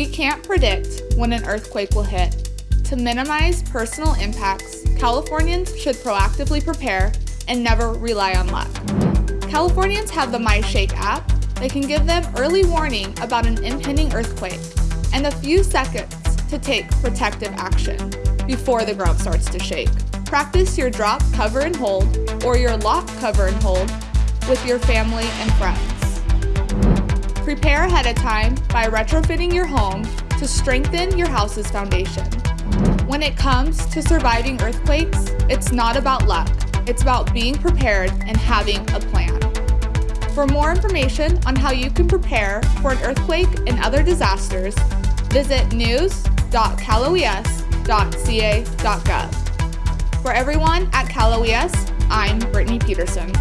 We can't predict when an earthquake will hit. To minimize personal impacts, Californians should proactively prepare and never rely on luck. Californians have the MyShake app that can give them early warning about an impending earthquake and a few seconds to take protective action before the ground starts to shake. Practice your drop, cover, and hold, or your lock, cover, and hold with your family and friends. Prepare ahead of time by retrofitting your home to strengthen your house's foundation. When it comes to surviving earthquakes, it's not about luck. It's about being prepared and having a plan. For more information on how you can prepare for an earthquake and other disasters, visit news.caloes.ca.gov. For everyone at Cal OES, I'm Brittany Peterson.